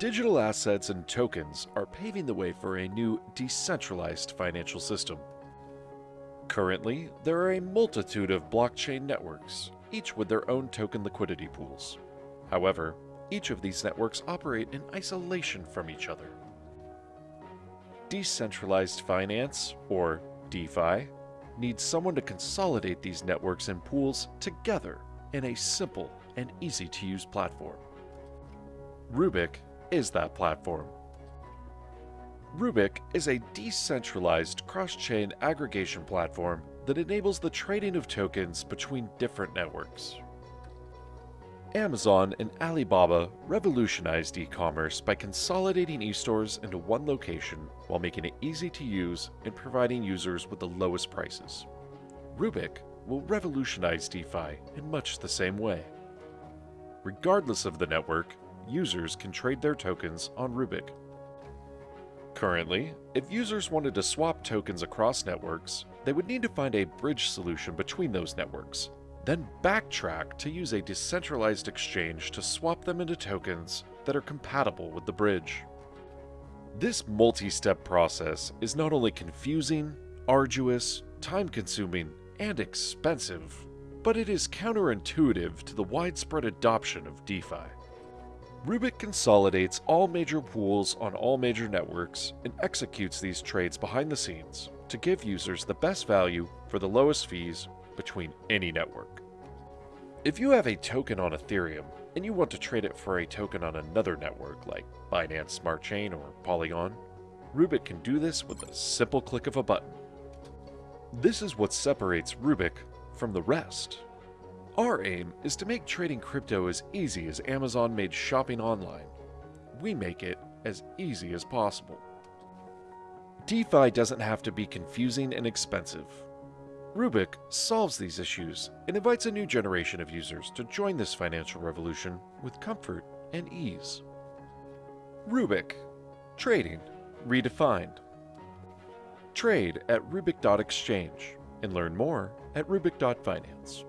Digital assets and tokens are paving the way for a new decentralized financial system. Currently, there are a multitude of blockchain networks, each with their own token liquidity pools. However, each of these networks operate in isolation from each other. Decentralized finance, or DeFi, needs someone to consolidate these networks and pools together in a simple and easy to use platform. Rubic is that platform. Rubic is a decentralized cross-chain aggregation platform that enables the trading of tokens between different networks. Amazon and Alibaba revolutionized e-commerce by consolidating e-stores into one location while making it easy to use and providing users with the lowest prices. Rubic will revolutionize DeFi in much the same way. Regardless of the network, users can trade their tokens on Rubic. Currently, if users wanted to swap tokens across networks, they would need to find a bridge solution between those networks then backtrack to use a decentralized exchange to swap them into tokens that are compatible with the bridge. This multi-step process is not only confusing, arduous, time-consuming, and expensive, but it is counterintuitive to the widespread adoption of DeFi. Rubic consolidates all major pools on all major networks and executes these trades behind the scenes to give users the best value for the lowest fees between any network. If you have a token on Ethereum and you want to trade it for a token on another network like Binance Smart Chain or Polygon, Rubic can do this with a simple click of a button. This is what separates Rubic from the rest. Our aim is to make trading crypto as easy as Amazon made shopping online. We make it as easy as possible. DeFi doesn't have to be confusing and expensive. Rubic solves these issues and invites a new generation of users to join this financial revolution with comfort and ease. Rubic Trading Redefined Trade at Rubic.exchange and learn more at Rubic.finance.